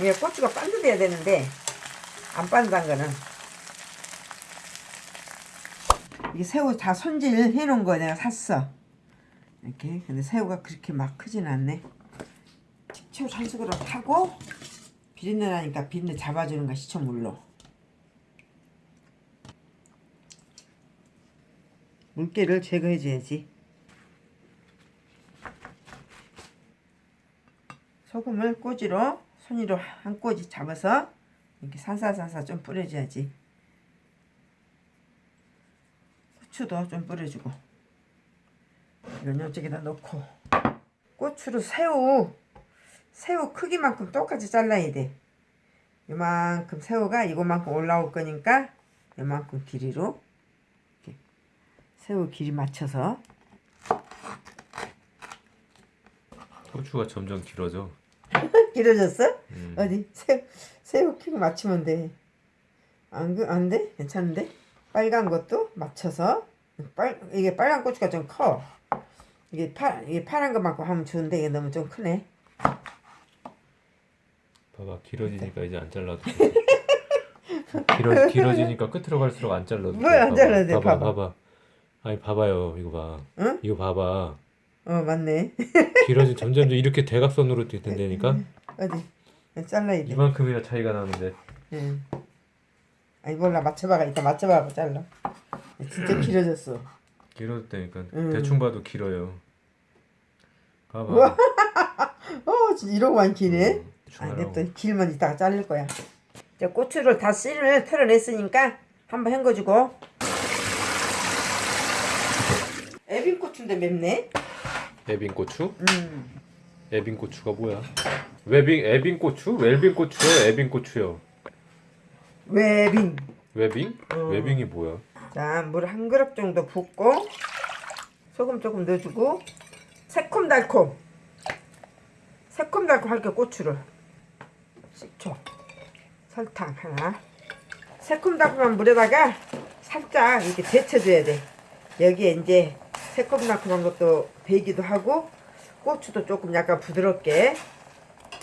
이게 고추가 반듯해야 되는데 안 반듯한 거는. 이게 새우 다 손질 해놓은 거 내가 샀어. 이렇게. 근데 새우가 그렇게 막 크진 않네. 식초 산수그릇 하고 비린내 나니까 비린내 잡아주는 거 시청물로. 물기를 제거해 줘야지. 소금을 꼬지로 손으로 한 꼬지 잡아서 이렇게 살살살살 좀 뿌려줘야지. 후추도 좀 뿌려주고. 이건 이쪽에다 넣고. 고추를 새우 새우 크기만큼 똑같이 잘라야 돼. 이만큼 새우가 이거만큼 올라올 거니까 이만큼 길이로 이렇게 새우 길이 맞춰서. 고추가 점점 길어져. 길어졌어? 음. 어디 새우 새우 키고 맞추면 돼. 안, 그- 안 돼? 괜찮은데? 빨간 것도 맞춰서 빨 이게 빨간 고추가 좀 커. 이게 파 이게 파란 것만큼 하면 좋은데 이게 너무 좀 크네. 봐봐 길어지니까 이제 안 잘라도 돼. 길어 길어지니까 끝으로 갈수록 안 잘라도 돼. 봐봐. 잘라도 돼, 봐봐. 봐봐. 아니 봐봐요 이거 봐. 응? 이거 봐봐. 어 맞네. 길어지 점점 이렇게 대각선으로 된다니까. 어디 잘라야 돼. 이만큼이나 차이가 나는데. 응. 아니 몰라 맞춰봐가 이따 맞춰봐 잘라. 진짜 길어졌어. 길어졌다니까. 음. 대충 봐도 길어요. 봐봐. 어 진짜 이러고만 기네. 음, 대충 아. 냅둬 길면 이따가 자를 거야. 이제 고추를 다 씨를 털어냈으니까 한번 헹궈주고. 애빈 고추인데 맵네. 에빈 고추? 음. 에빈 고추가 뭐야? 웨빙 에빈 고추? 웰빙 고추요? 에빈 고추요? 외빙. 웨빙? 어. 웨빙이 뭐야? 자, 물 한 그릇 정도 붓고 소금 조금 넣어주고 새콤달콤. 새콤달콤 할게 고추를. 식초. 설탕 하나. 새콤달콤한 물에다가 살짝 이렇게 데쳐줘야 돼. 여기에 이제 새콤달콤한 것도 배기도 하고 고추도 조금 약간 부드럽게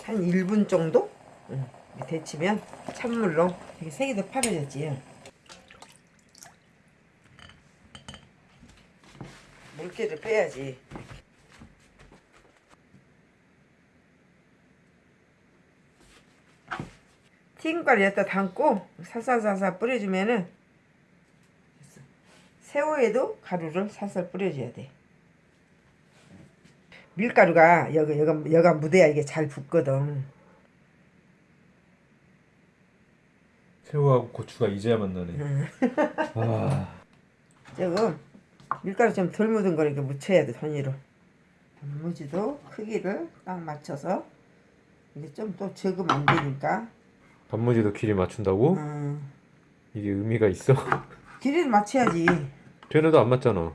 한 1분 정도 응, 데치면 찬물로 이렇게 색이 더 파래졌지. 물기를 빼야지. 튀김가루 에다 담고 살살살살 뿌려주면은. 새우에도 가루를 살살 뿌려줘야 돼. 밀가루가 여기 여가 여가 묻어야 이게 잘 붙거든. 새우하고 고추가 이제야 만나네. 아, 조금 밀가루 좀 덜 묻은 걸 이렇게 묻혀야 돼 손으로. 단무지도 크기를 딱 맞춰서 이게 좀또 적으면 안 되니까. 단무지도 길이 맞춘다고? 음, 이게 의미가 있어? 길이를 맞춰야지. 쟤네도 안 맞잖아.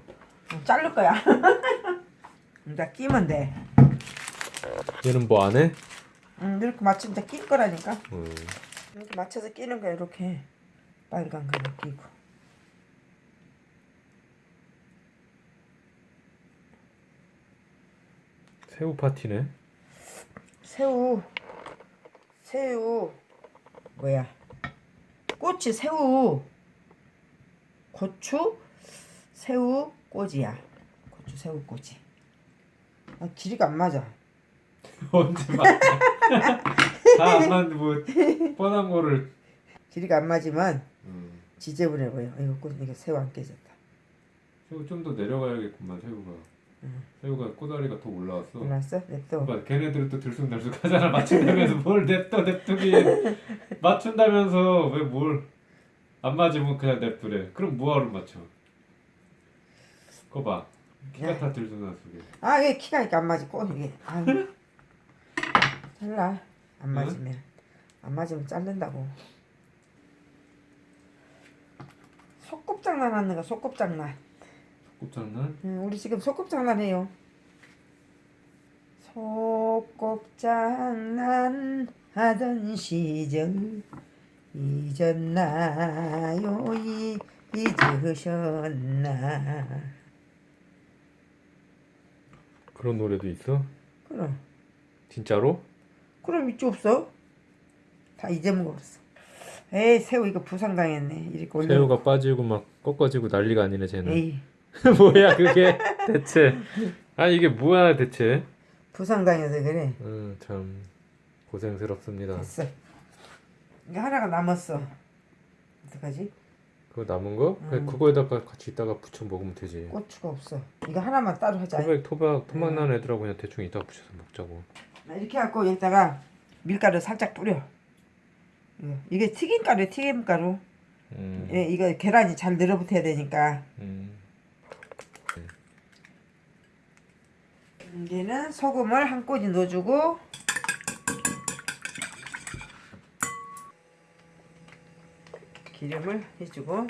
자를 거야. 이제 끼면 돼. 얘는 뭐 안 해? 음, 이렇게 맞추면 이제 낄 거라니까. 음. 이렇게 맞춰서 끼는 거야 이렇게. 빨간 거 끼고. 새우 파티네. 새우 새우 뭐야 꼬치 새우 고추 새우 꼬지야. 고추 새우 꼬지. 아, 길이가 안 맞아. 언제 맞? 다안 맞는 뭐 뻔한 거를. 길이가 안 맞으면 음. 지저분해 보여 이거 꼬 이게 새우 안 깨졌다. 새우 좀 더 내려가야겠구만 새우가. 새우가 꼬다리가 더 올라왔어. 몰랐어? 냅둬. 봐, 걔네들은 또 들쑥날쑥하잖아. 맞춘다면서 뭘 냅둬 냅두긴. 맞춘다면서 왜 뭘. 안 맞으면 그냥 냅두래. 그럼 뭐하러 맞춰 그거 봐. 키가 다 들쑥날쑥해 아 이게 키가 이렇게 안 맞지 꼬 이게. 아유 잘라. 안 맞으면. 안 맞으면 자른다고. 소꿉장난 하는 거 소꿉장난. 곱장난? 음, 우리 지금 소꿉장난 해요. 소꿉장난 하던 시절 잊었나요? 이, 잊으셨나 그런 노래도 있어? 그럼 진짜로? 그럼 있지 없어 다 잊어먹었어. 에이 새우 이거 부상 당했네. 이렇게 올려. 새우가 빠지고 막 꺾어지고 난리가 아니네 쟤는. 에이 뭐야 그게 대체? 아 이게 뭐야 대체? 부상 당해서 그래. 음, 참 고생스럽습니다. 됐어. 이거 하나가 남았어. 어떡하지? 그거 남은 거? 음. 그거에다가 같이 이따가 부쳐 먹으면 되지. 고추가 없어. 이거 하나만 따로 하자. 토박 토박 토막 음. 나는 애들하고 그냥 대충 이따가 부쳐서 먹자고. 나 이렇게 갖고 여기다가 밀가루 살짝 뿌려. 이거. 이게 튀김가루, 튀김가루. 음. 예, 이거 계란이 잘 늘어붙어야 되니까. 음. 이제는 소금을 한 꼬지 넣어주고 기름을 해주고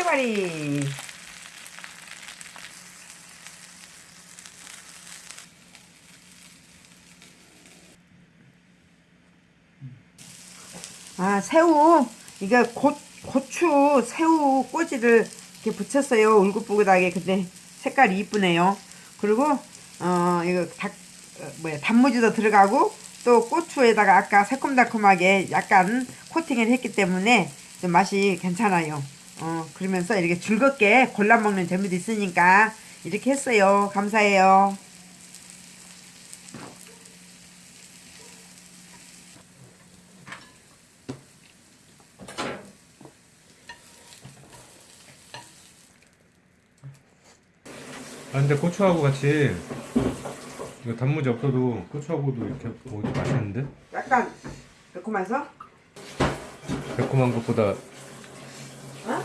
도깨발이. 아 새우. 이거 고, 고추 새우 꼬지를 이렇게 붙였어요. 울긋불긋하게. 근데 색깔이 이쁘네요. 그리고 어 이거 닭 어, 뭐야 단무지도 들어가고 또 고추에다가 아까 새콤달콤하게 약간 코팅을 했기 때문에 좀 맛이 괜찮아요 어 그러면서 이렇게 즐겁게 골라 먹는 재미도 있으니까 이렇게 했어요. 감사해요. 아 근데 고추하고 같이 이거 단무지 없어도 고추하고도 이렇게 먹으면 맛있는데? 약간 매콤해서? 매콤한 것보다 어?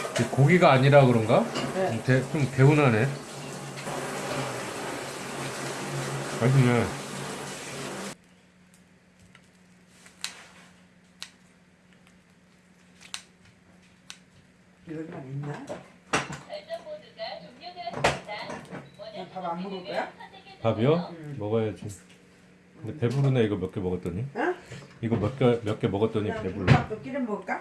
이 고기가 아니라 그런가? 네. 좀, 개, 좀 개운하네. 맛있네. 이것만 있나? 별점 모두가 종료되었습니다. 원하시는 밥안 먹을 거야? 밥이요? 먹어야지. 근데 배부르네 이거 몇 개 먹었더니. 응? 이거 몇 개 몇 개 먹었더니 배불러. 김밥도 끼려 먹을까?